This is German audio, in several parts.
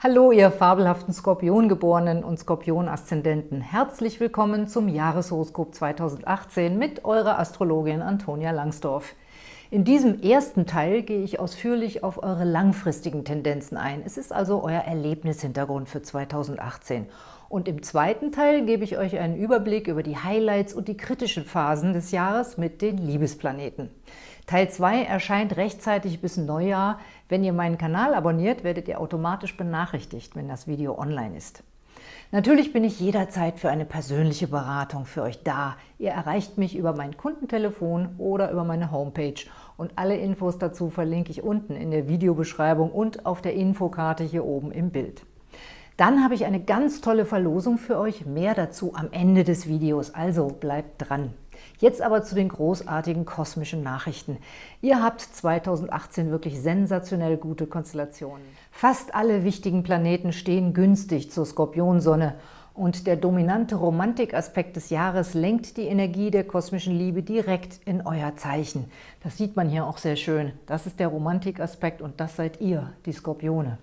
Hallo, ihr fabelhaften Skorpiongeborenen und Skorpion-Aszendenten. Herzlich willkommen zum Jahreshoroskop 2018 mit eurer Astrologin Antonia Langsdorf. In diesem ersten Teil gehe ich ausführlich auf eure langfristigen Tendenzen ein. Es ist also euer Erlebnishintergrund für 2018. Und im zweiten Teil gebe ich euch einen Überblick über die Highlights und die kritischen Phasen des Jahres mit den Liebesplaneten. Teil 2 erscheint rechtzeitig bis Neujahr. Wenn ihr meinen Kanal abonniert, werdet ihr automatisch benachrichtigt, wenn das Video online ist. Natürlich bin ich jederzeit für eine persönliche Beratung für euch da. Ihr erreicht mich über mein Kundentelefon oder über meine Homepage und alle Infos dazu verlinke ich unten in der Videobeschreibung und auf der Infokarte hier oben im Bild. Dann habe ich eine ganz tolle Verlosung für euch, mehr dazu am Ende des Videos, also bleibt dran. Jetzt aber zu den großartigen kosmischen Nachrichten. Ihr habt 2018 wirklich sensationell gute Konstellationen. Fast alle wichtigen Planeten stehen günstig zur Skorpionsonne und der dominante Romantikaspekt des Jahres lenkt die Energie der kosmischen Liebe direkt in euer Zeichen. Das sieht man hier auch sehr schön. Das ist der Romantikaspekt und das seid ihr, die Skorpione.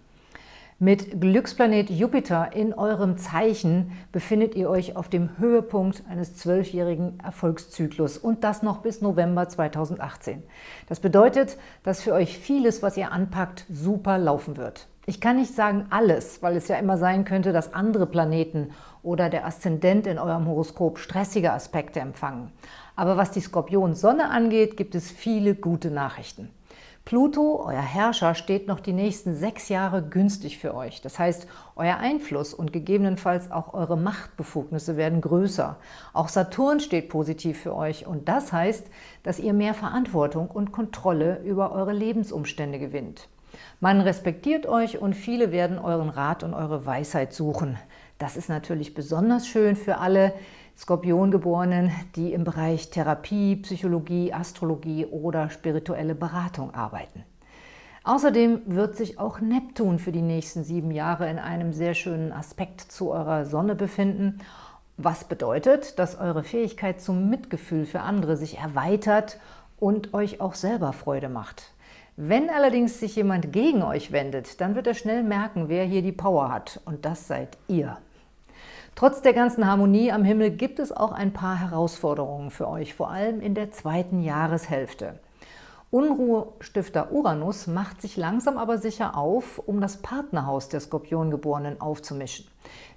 Mit Glücksplanet Jupiter in eurem Zeichen befindet ihr euch auf dem Höhepunkt eines zwölfjährigen Erfolgszyklus und das noch bis November 2018. Das bedeutet, dass für euch vieles, was ihr anpackt, super laufen wird. Ich kann nicht sagen alles, weil es ja immer sein könnte, dass andere Planeten oder der Aszendent in eurem Horoskop stressige Aspekte empfangen. Aber was die Skorpion-Sonne angeht, gibt es viele gute Nachrichten. Pluto, euer Herrscher, steht noch die nächsten sechs Jahre günstig für euch. Das heißt, euer Einfluss und gegebenenfalls auch eure Machtbefugnisse werden größer. Auch Saturn steht positiv für euch und das heißt, dass ihr mehr Verantwortung und Kontrolle über eure Lebensumstände gewinnt. Man respektiert euch und viele werden euren Rat und eure Weisheit suchen. Das ist natürlich besonders schön für alle, Skorpiongeborenen, die im Bereich Therapie, Psychologie, Astrologie oder spirituelle Beratung arbeiten. Außerdem wird sich auch Neptun für die nächsten sieben Jahre in einem sehr schönen Aspekt zu eurer Sonne befinden, was bedeutet, dass eure Fähigkeit zum Mitgefühl für andere sich erweitert und euch auch selber Freude macht. Wenn allerdings sich jemand gegen euch wendet, dann wird er schnell merken, wer hier die Power hat und das seid ihr. Trotz der ganzen Harmonie am Himmel gibt es auch ein paar Herausforderungen für euch, vor allem in der zweiten Jahreshälfte. Unruhestifter Uranus macht sich langsam aber sicher auf, um das Partnerhaus der Skorpiongeborenen aufzumischen.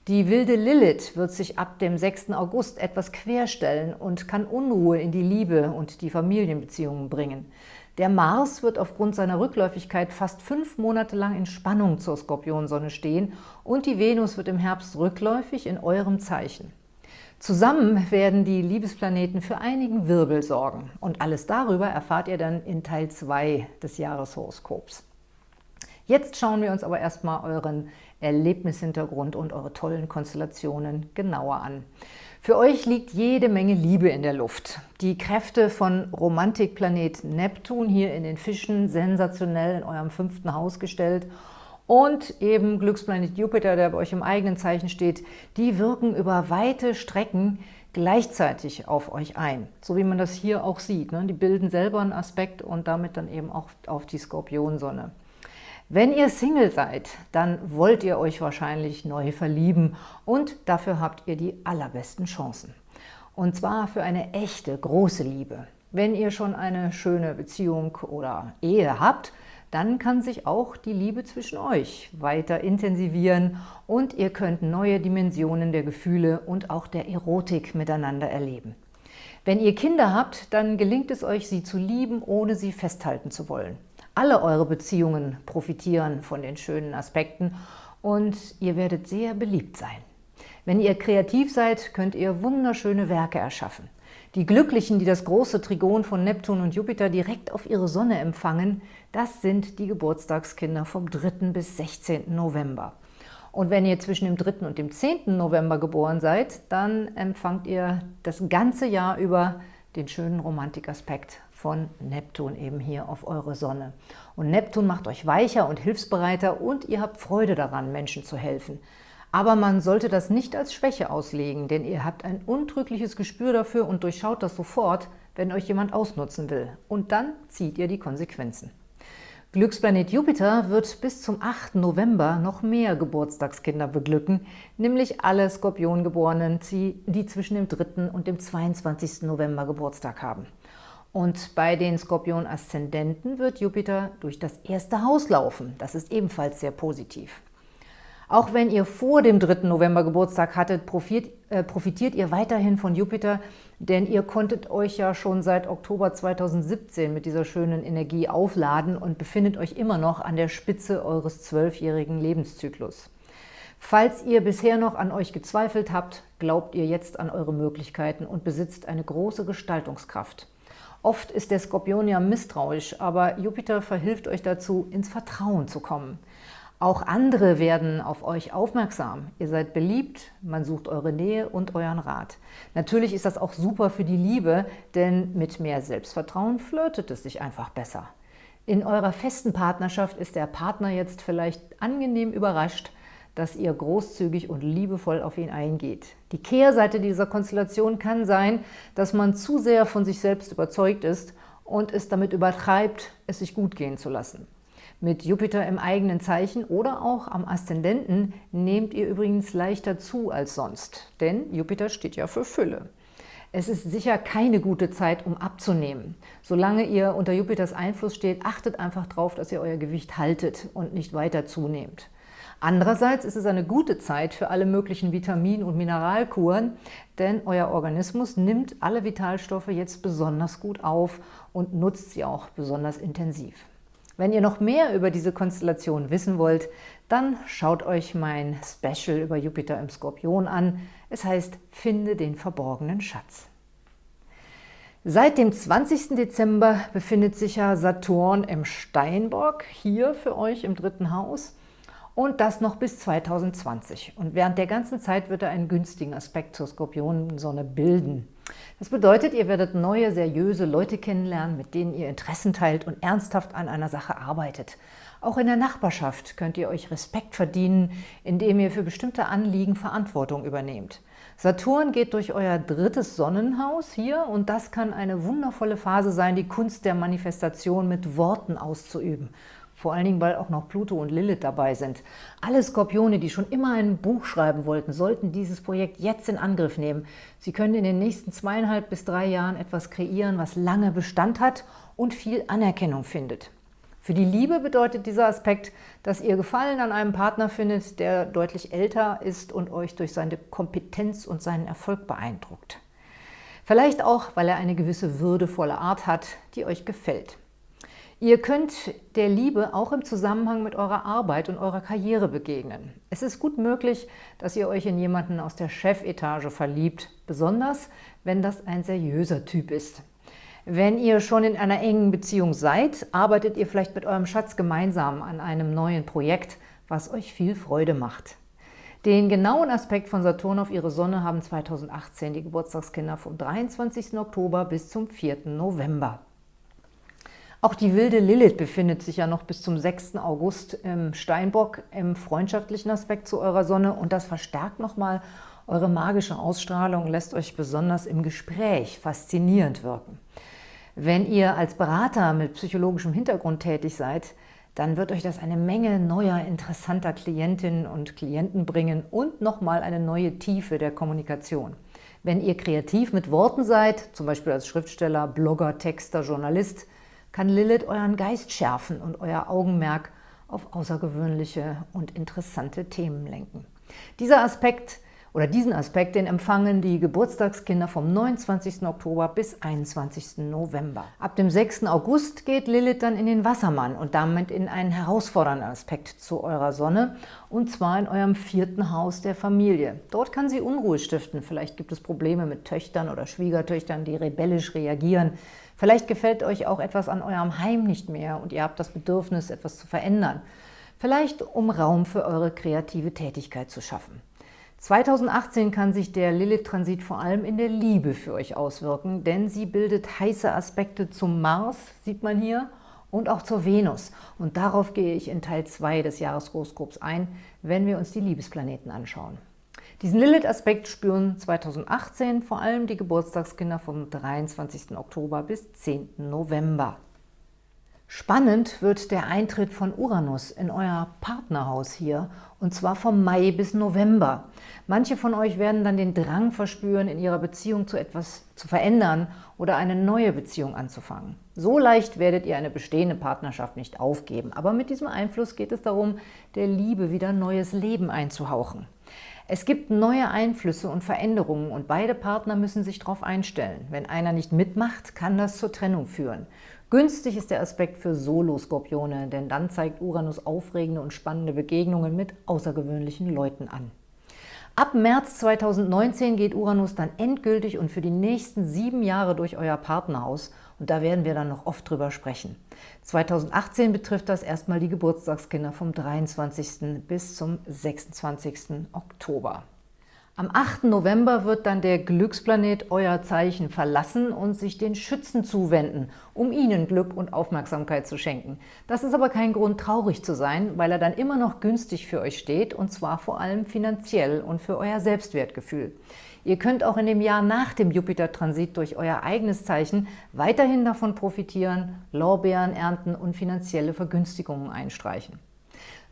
Die wilde Lilith wird sich ab dem 6. August etwas querstellen und kann Unruhe in die Liebe und die Familienbeziehungen bringen. Der Mars wird aufgrund seiner Rückläufigkeit fast fünf Monate lang in Spannung zur Skorpionsonne stehen und die Venus wird im Herbst rückläufig in eurem Zeichen. Zusammen werden die Liebesplaneten für einigen Wirbel sorgen und alles darüber erfahrt ihr dann in Teil 2 des Jahreshoroskops. Jetzt schauen wir uns aber erstmal euren Erlebnishintergrund und eure tollen Konstellationen genauer an. Für euch liegt jede Menge Liebe in der Luft. Die Kräfte von Romantikplanet Neptun hier in den Fischen, sensationell in eurem fünften Haus gestellt und eben Glücksplanet Jupiter, der bei euch im eigenen Zeichen steht, die wirken über weite Strecken gleichzeitig auf euch ein. So wie man das hier auch sieht. Ne? Die bilden selber einen Aspekt und damit dann eben auch auf die Skorpionsonne. Wenn ihr Single seid, dann wollt ihr euch wahrscheinlich neu verlieben und dafür habt ihr die allerbesten Chancen. Und zwar für eine echte, große Liebe. Wenn ihr schon eine schöne Beziehung oder Ehe habt, dann kann sich auch die Liebe zwischen euch weiter intensivieren und ihr könnt neue Dimensionen der Gefühle und auch der Erotik miteinander erleben. Wenn ihr Kinder habt, dann gelingt es euch, sie zu lieben, ohne sie festhalten zu wollen. Alle eure Beziehungen profitieren von den schönen Aspekten und ihr werdet sehr beliebt sein. Wenn ihr kreativ seid, könnt ihr wunderschöne Werke erschaffen. Die Glücklichen, die das große Trigon von Neptun und Jupiter direkt auf ihre Sonne empfangen, das sind die Geburtstagskinder vom 3. bis 16. November. Und wenn ihr zwischen dem 3. und dem 10. November geboren seid, dann empfangt ihr das ganze Jahr über den schönen Romantikaspekt von Neptun eben hier auf eure Sonne. Und Neptun macht euch weicher und hilfsbereiter und ihr habt Freude daran, Menschen zu helfen. Aber man sollte das nicht als Schwäche auslegen, denn ihr habt ein untrügliches Gespür dafür und durchschaut das sofort, wenn euch jemand ausnutzen will. Und dann zieht ihr die Konsequenzen. Glücksplanet Jupiter wird bis zum 8. November noch mehr Geburtstagskinder beglücken, nämlich alle Skorpiongeborenen, die zwischen dem 3. und dem 22. November Geburtstag haben. Und bei den Skorpion-Aszendenten wird Jupiter durch das erste Haus laufen. Das ist ebenfalls sehr positiv. Auch wenn ihr vor dem 3. November Geburtstag hattet, profitiert, äh, profitiert ihr weiterhin von Jupiter, denn ihr konntet euch ja schon seit Oktober 2017 mit dieser schönen Energie aufladen und befindet euch immer noch an der Spitze eures zwölfjährigen Lebenszyklus. Falls ihr bisher noch an euch gezweifelt habt, glaubt ihr jetzt an eure Möglichkeiten und besitzt eine große Gestaltungskraft. Oft ist der Skorpion ja misstrauisch, aber Jupiter verhilft euch dazu, ins Vertrauen zu kommen. Auch andere werden auf euch aufmerksam. Ihr seid beliebt, man sucht eure Nähe und euren Rat. Natürlich ist das auch super für die Liebe, denn mit mehr Selbstvertrauen flirtet es sich einfach besser. In eurer festen Partnerschaft ist der Partner jetzt vielleicht angenehm überrascht, dass ihr großzügig und liebevoll auf ihn eingeht. Die Kehrseite dieser Konstellation kann sein, dass man zu sehr von sich selbst überzeugt ist und es damit übertreibt, es sich gut gehen zu lassen. Mit Jupiter im eigenen Zeichen oder auch am Aszendenten nehmt ihr übrigens leichter zu als sonst, denn Jupiter steht ja für Fülle. Es ist sicher keine gute Zeit, um abzunehmen. Solange ihr unter Jupiters Einfluss steht, achtet einfach darauf, dass ihr euer Gewicht haltet und nicht weiter zunehmt. Andererseits ist es eine gute Zeit für alle möglichen Vitamin- und Mineralkuren, denn euer Organismus nimmt alle Vitalstoffe jetzt besonders gut auf und nutzt sie auch besonders intensiv. Wenn ihr noch mehr über diese Konstellation wissen wollt, dann schaut euch mein Special über Jupiter im Skorpion an. Es heißt Finde den verborgenen Schatz. Seit dem 20. Dezember befindet sich ja Saturn im Steinbock, hier für euch im dritten Haus und das noch bis 2020. Und während der ganzen Zeit wird er einen günstigen Aspekt zur Skorpionensonne bilden. Das bedeutet, ihr werdet neue, seriöse Leute kennenlernen, mit denen ihr Interessen teilt und ernsthaft an einer Sache arbeitet. Auch in der Nachbarschaft könnt ihr euch Respekt verdienen, indem ihr für bestimmte Anliegen Verantwortung übernehmt. Saturn geht durch euer drittes Sonnenhaus hier und das kann eine wundervolle Phase sein, die Kunst der Manifestation mit Worten auszuüben. Vor allen Dingen, weil auch noch Pluto und Lilith dabei sind. Alle Skorpione, die schon immer ein Buch schreiben wollten, sollten dieses Projekt jetzt in Angriff nehmen. Sie können in den nächsten zweieinhalb bis drei Jahren etwas kreieren, was lange Bestand hat und viel Anerkennung findet. Für die Liebe bedeutet dieser Aspekt, dass ihr Gefallen an einem Partner findet, der deutlich älter ist und euch durch seine Kompetenz und seinen Erfolg beeindruckt. Vielleicht auch, weil er eine gewisse würdevolle Art hat, die euch gefällt. Ihr könnt der Liebe auch im Zusammenhang mit eurer Arbeit und eurer Karriere begegnen. Es ist gut möglich, dass ihr euch in jemanden aus der Chefetage verliebt, besonders wenn das ein seriöser Typ ist. Wenn ihr schon in einer engen Beziehung seid, arbeitet ihr vielleicht mit eurem Schatz gemeinsam an einem neuen Projekt, was euch viel Freude macht. Den genauen Aspekt von Saturn auf ihre Sonne haben 2018 die Geburtstagskinder vom 23. Oktober bis zum 4. November. Auch die wilde Lilith befindet sich ja noch bis zum 6. August im Steinbock im freundschaftlichen Aspekt zu eurer Sonne und das verstärkt nochmal eure magische Ausstrahlung lässt euch besonders im Gespräch faszinierend wirken. Wenn ihr als Berater mit psychologischem Hintergrund tätig seid, dann wird euch das eine Menge neuer, interessanter Klientinnen und Klienten bringen und nochmal eine neue Tiefe der Kommunikation. Wenn ihr kreativ mit Worten seid, zum Beispiel als Schriftsteller, Blogger, Texter, Journalist, kann Lilith euren Geist schärfen und euer Augenmerk auf außergewöhnliche und interessante Themen lenken. Dieser Aspekt oder diesen Aspekt, den empfangen die Geburtstagskinder vom 29. Oktober bis 21. November. Ab dem 6. August geht Lilith dann in den Wassermann und damit in einen herausfordernden Aspekt zu eurer Sonne und zwar in eurem vierten Haus der Familie. Dort kann sie Unruhe stiften. Vielleicht gibt es Probleme mit Töchtern oder Schwiegertöchtern, die rebellisch reagieren. Vielleicht gefällt euch auch etwas an eurem Heim nicht mehr und ihr habt das Bedürfnis, etwas zu verändern. Vielleicht um Raum für eure kreative Tätigkeit zu schaffen. 2018 kann sich der Lilith-Transit vor allem in der Liebe für euch auswirken, denn sie bildet heiße Aspekte zum Mars, sieht man hier, und auch zur Venus. Und darauf gehe ich in Teil 2 des Jahreshoroskops ein, wenn wir uns die Liebesplaneten anschauen. Diesen Lilith-Aspekt spüren 2018 vor allem die Geburtstagskinder vom 23. Oktober bis 10. November. Spannend wird der Eintritt von Uranus in euer Partnerhaus hier, und zwar vom Mai bis November. Manche von euch werden dann den Drang verspüren, in ihrer Beziehung zu etwas zu verändern oder eine neue Beziehung anzufangen. So leicht werdet ihr eine bestehende Partnerschaft nicht aufgeben, aber mit diesem Einfluss geht es darum, der Liebe wieder neues Leben einzuhauchen. Es gibt neue Einflüsse und Veränderungen und beide Partner müssen sich darauf einstellen. Wenn einer nicht mitmacht, kann das zur Trennung führen. Günstig ist der Aspekt für Solo-Skorpione, denn dann zeigt Uranus aufregende und spannende Begegnungen mit außergewöhnlichen Leuten an. Ab März 2019 geht Uranus dann endgültig und für die nächsten sieben Jahre durch euer Partnerhaus und da werden wir dann noch oft drüber sprechen. 2018 betrifft das erstmal die Geburtstagskinder vom 23. bis zum 26. Oktober. Am 8. November wird dann der Glücksplanet euer Zeichen verlassen und sich den Schützen zuwenden, um ihnen Glück und Aufmerksamkeit zu schenken. Das ist aber kein Grund, traurig zu sein, weil er dann immer noch günstig für euch steht, und zwar vor allem finanziell und für euer Selbstwertgefühl. Ihr könnt auch in dem Jahr nach dem Jupiter-Transit durch euer eigenes Zeichen weiterhin davon profitieren, Lorbeeren ernten und finanzielle Vergünstigungen einstreichen.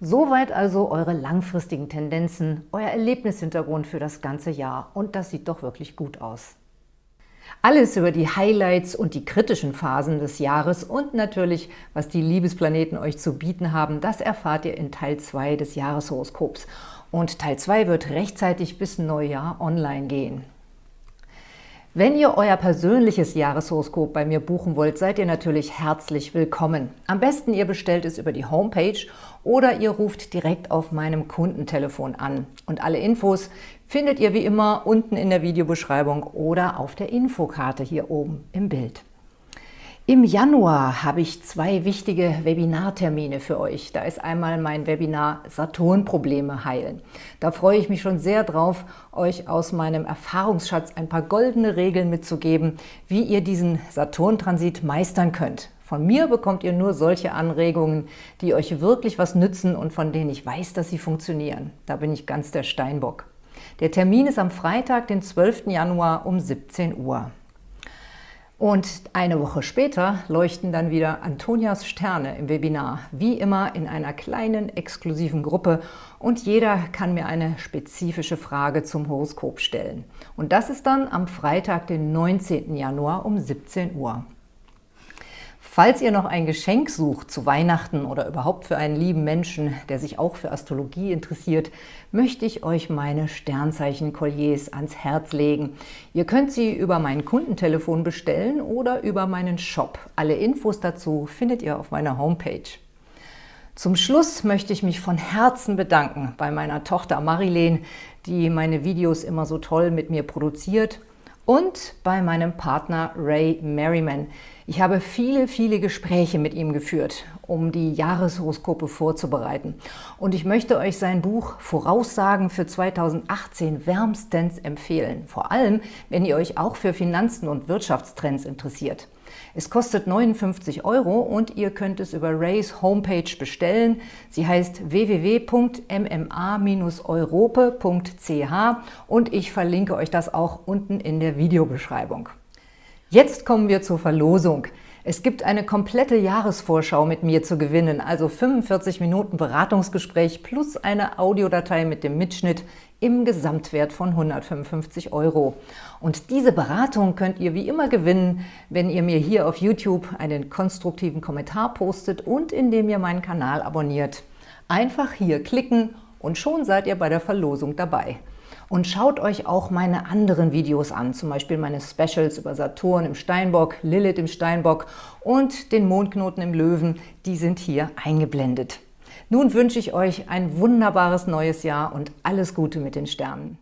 Soweit also eure langfristigen Tendenzen, euer Erlebnishintergrund für das ganze Jahr und das sieht doch wirklich gut aus. Alles über die Highlights und die kritischen Phasen des Jahres und natürlich, was die Liebesplaneten euch zu bieten haben, das erfahrt ihr in Teil 2 des Jahreshoroskops. Und Teil 2 wird rechtzeitig bis Neujahr online gehen. Wenn ihr euer persönliches Jahreshoroskop bei mir buchen wollt, seid ihr natürlich herzlich willkommen. Am besten ihr bestellt es über die Homepage oder ihr ruft direkt auf meinem Kundentelefon an. Und alle Infos findet ihr wie immer unten in der Videobeschreibung oder auf der Infokarte hier oben im Bild. Im Januar habe ich zwei wichtige Webinartermine für euch. Da ist einmal mein Webinar Saturn-Probleme heilen. Da freue ich mich schon sehr drauf, euch aus meinem Erfahrungsschatz ein paar goldene Regeln mitzugeben, wie ihr diesen Saturn-Transit meistern könnt. Von mir bekommt ihr nur solche Anregungen, die euch wirklich was nützen und von denen ich weiß, dass sie funktionieren. Da bin ich ganz der Steinbock. Der Termin ist am Freitag, den 12. Januar um 17 Uhr. Und eine Woche später leuchten dann wieder Antonias Sterne im Webinar, wie immer in einer kleinen, exklusiven Gruppe und jeder kann mir eine spezifische Frage zum Horoskop stellen. Und das ist dann am Freitag, den 19. Januar um 17 Uhr. Falls ihr noch ein Geschenk sucht zu Weihnachten oder überhaupt für einen lieben Menschen, der sich auch für Astrologie interessiert, möchte ich euch meine Sternzeichen-Kolliers ans Herz legen. Ihr könnt sie über mein Kundentelefon bestellen oder über meinen Shop. Alle Infos dazu findet ihr auf meiner Homepage. Zum Schluss möchte ich mich von Herzen bedanken bei meiner Tochter Marilene, die meine Videos immer so toll mit mir produziert und bei meinem Partner Ray Merriman. Ich habe viele, viele Gespräche mit ihm geführt, um die Jahreshoroskope vorzubereiten. Und ich möchte euch sein Buch Voraussagen für 2018 wärmstens empfehlen. Vor allem, wenn ihr euch auch für Finanzen und Wirtschaftstrends interessiert. Es kostet 59 Euro und ihr könnt es über Rays Homepage bestellen. Sie heißt www.mma-europe.ch und ich verlinke euch das auch unten in der Videobeschreibung. Jetzt kommen wir zur Verlosung. Es gibt eine komplette Jahresvorschau mit mir zu gewinnen, also 45 Minuten Beratungsgespräch plus eine Audiodatei mit dem Mitschnitt im Gesamtwert von 155 Euro. Und diese Beratung könnt ihr wie immer gewinnen, wenn ihr mir hier auf YouTube einen konstruktiven Kommentar postet und indem ihr meinen Kanal abonniert. Einfach hier klicken und schon seid ihr bei der Verlosung dabei. Und schaut euch auch meine anderen Videos an, zum Beispiel meine Specials über Saturn im Steinbock, Lilith im Steinbock und den Mondknoten im Löwen, die sind hier eingeblendet. Nun wünsche ich euch ein wunderbares neues Jahr und alles Gute mit den Sternen.